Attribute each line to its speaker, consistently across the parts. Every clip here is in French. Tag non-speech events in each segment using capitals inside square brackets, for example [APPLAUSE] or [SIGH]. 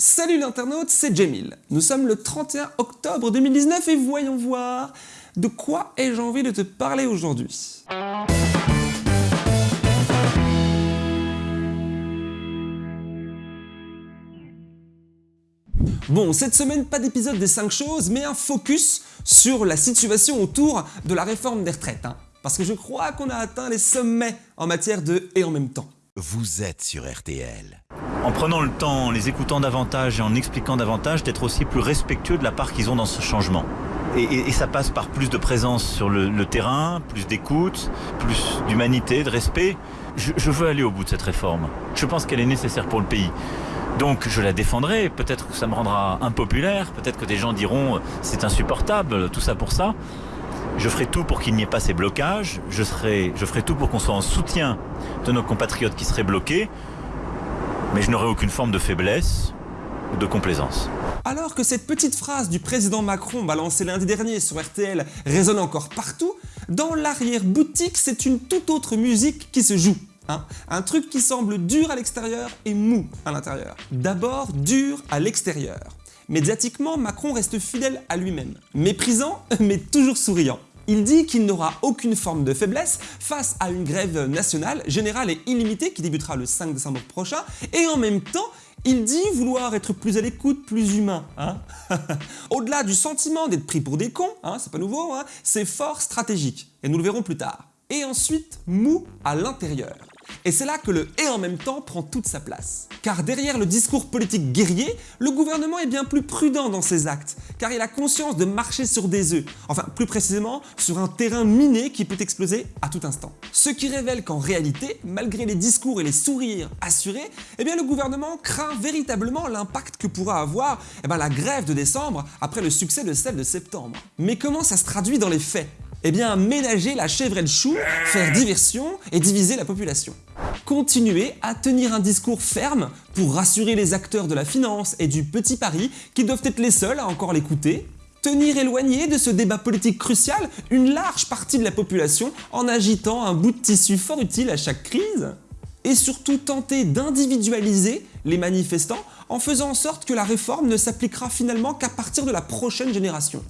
Speaker 1: Salut l'internaute, c'est Jamil. Nous sommes le 31 octobre 2019 et voyons voir de quoi ai-je envie de te parler aujourd'hui. Bon, cette semaine, pas d'épisode des 5 choses, mais un focus sur la situation autour de la réforme des retraites. Hein. parce que je crois qu'on a atteint les sommets en matière de « et en même temps ».
Speaker 2: Vous êtes sur RTL.
Speaker 3: En prenant le temps, en les écoutant davantage et en expliquant davantage, d'être aussi plus respectueux de la part qu'ils ont dans ce changement. Et, ça passe par plus de présence sur le, terrain, plus d'écoute, plus d'humanité, de respect. je veux aller au bout de cette réforme. Je pense qu'elle est nécessaire pour le pays. Donc je la défendrai, peut-être que ça me rendra impopulaire, peut-être que des gens diront euh, c'est insupportable, tout ça pour ça. Je ferai tout pour qu'il n'y ait pas ces blocages, je, ferai tout pour qu'on soit en soutien de nos compatriotes qui seraient bloqués, mais je n'aurai aucune forme de faiblesse ou de complaisance.
Speaker 1: Alors que cette petite phrase du président Macron balancée lundi dernier sur RTL résonne encore partout, dans l'arrière-boutique, c'est une toute autre musique qui se joue. Hein. un truc qui semble dur à l'extérieur et mou à l'intérieur. D'abord dur à l'extérieur. Médiatiquement, Macron reste fidèle à lui-même. Méprisant, [LAUGHS] mais toujours souriant. Il dit qu'il n'aura aucune forme de faiblesse face à une grève nationale, générale et illimitée qui débutera le 5 décembre prochain, et en même temps, il dit vouloir être plus à l'écoute, plus humain. Hein. [LAUGHS] Au-delà du sentiment d'être pris pour des cons, hein, c'est pas nouveau, c'est fort stratégique, et nous le verrons plus tard. Et ensuite, mou à l'intérieur. Et c'est là que le « et en même temps » prend toute sa place. Car derrière le discours politique guerrier, le gouvernement est bien plus prudent dans ses actes, car il a conscience de marcher sur des œufs, enfin plus précisément sur un terrain miné qui peut exploser à tout instant. Ce qui révèle qu'en réalité, malgré les discours et les sourires assurés, eh le gouvernement craint véritablement l'impact que pourra avoir eh bien, la grève de décembre après le succès de celle de septembre. Mais comment ça se traduit dans les faits? Eh bien, ménager la chèvre et le chou, faire diversion et diviser la population. Continuer à tenir un discours ferme pour rassurer les acteurs de la finance et du petit pari qui doivent être les seuls à encore l'écouter. Tenir éloigné de ce débat politique crucial une large partie de la population en agitant un bout de tissu fort utile à chaque crise. Et surtout tenter d'individualiser les manifestants en faisant en sorte que la réforme ne s'appliquera finalement qu'à partir de la prochaine génération.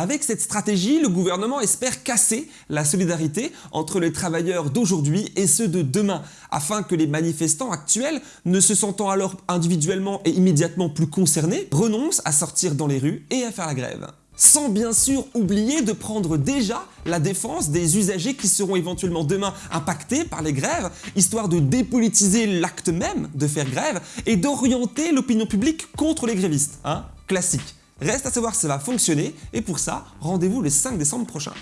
Speaker 1: Avec cette stratégie, le gouvernement espère casser la solidarité entre les travailleurs d'aujourd'hui et ceux de demain, afin que les manifestants actuels, ne se sentant alors individuellement et immédiatement plus concernés, renoncent à sortir dans les rues et à faire la grève sans bien sûr oublier de prendre déjà la défense des usagers qui seront éventuellement demain impactés par les grèves, histoire de dépolitiser l'acte même de faire grève et d'orienter l'opinion publique contre les grévistes. Hein Classique. Reste à savoir si ça va fonctionner, et pour ça, rendez-vous le 5 décembre prochain.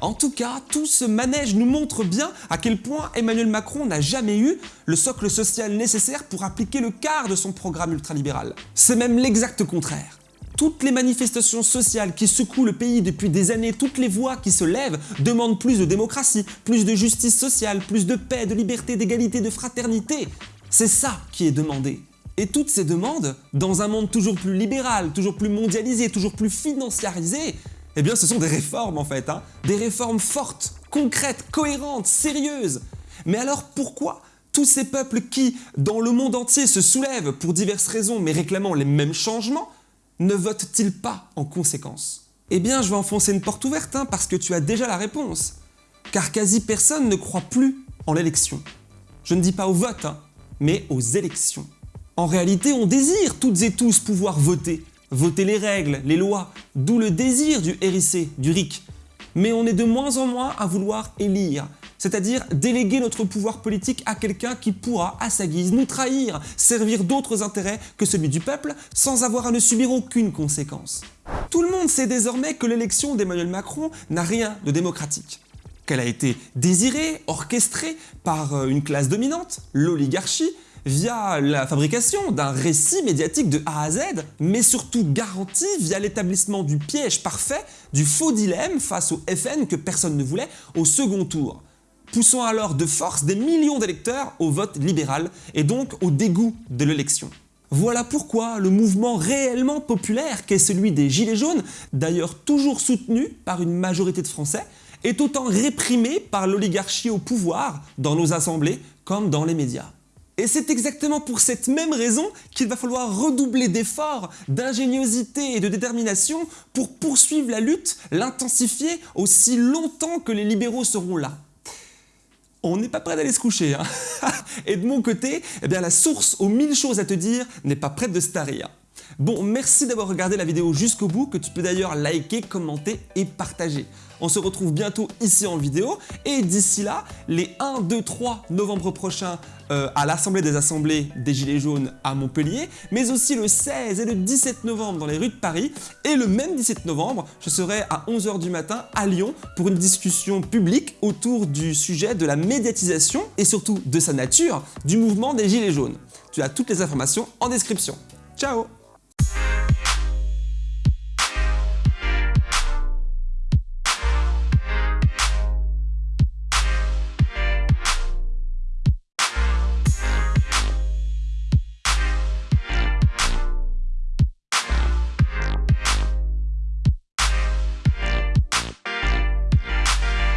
Speaker 1: En tout cas, tout ce manège nous montre bien à quel point Emmanuel Macron n'a jamais eu le socle social nécessaire pour appliquer le quart de son programme ultralibéral. C'est même l'exact contraire. Toutes les manifestations sociales qui secouent le pays depuis des années, toutes les voix qui se lèvent demandent plus de démocratie, plus de justice sociale, plus de paix, de liberté, d'égalité, de fraternité. C'est ça qui est demandé. Et toutes ces demandes, dans un monde toujours plus libéral, toujours plus mondialisé, toujours plus financiarisé, eh bien ce sont des réformes en fait, hein. des réformes fortes, concrètes, cohérentes, sérieuses. Mais alors pourquoi tous ces peuples qui, dans le monde entier, se soulèvent pour diverses raisons mais réclamant les mêmes changements, ne votent-ils pas en conséquence? Eh bien je vais enfoncer une porte ouverte hein, parce que tu as déjà la réponse. Car quasi personne ne croit plus en l'élection. Je ne dis pas au vote, hein, mais aux élections. En réalité, on désire toutes et tous pouvoir voter, voter les règles, les lois, d'où le désir du RIC, du RIC. Mais on est de moins en moins à vouloir élire, c'est-à-dire déléguer notre pouvoir politique à quelqu'un qui pourra, à sa guise, nous trahir, servir d'autres intérêts que celui du peuple, sans avoir à ne subir aucune conséquence. Tout le monde sait désormais que l'élection d'Emmanuel Macron n'a rien de démocratique qu'elle a été désirée, orchestrée par euh, une classe dominante, l'oligarchie, via la fabrication d'un récit médiatique de A à Z, mais surtout garanti via l'établissement du piège parfait, du faux dilemme face au FN que personne ne voulait au second tour poussant alors de force des millions d'électeurs au vote libéral et donc au dégoût de l'élection. Voilà pourquoi le mouvement réellement populaire qu'est celui des Gilets jaunes, d'ailleurs toujours soutenu par une majorité de Français, est autant réprimé par l'oligarchie au pouvoir dans nos assemblées comme dans les médias. Et c'est exactement pour cette même raison qu'il va falloir redoubler d'efforts, d'ingéniosité et de détermination pour poursuivre la lutte, l'intensifier aussi longtemps que les libéraux seront là. On n'est pas prêt d'aller se coucher. Hein [LAUGHS] et de mon côté, eh bien, la source aux mille choses à te dire n'est pas prête de se tarir. Bon, merci d'avoir regardé la vidéo jusqu'au bout, que tu peux d'ailleurs liker, commenter et partager. On se retrouve bientôt ici en vidéo, et d'ici là, les 1, 2, 3 novembre prochains euh, à l'Assemblée des Assemblées des Gilets jaunes à Montpellier, mais aussi le 16 et le 17 novembre dans les rues de Paris, et le même 17 novembre, je serai à 11h du matin à Lyon pour une discussion publique autour du sujet de la médiatisation, et surtout de sa nature, du mouvement des Gilets jaunes. Tu as toutes les informations en description. Ciao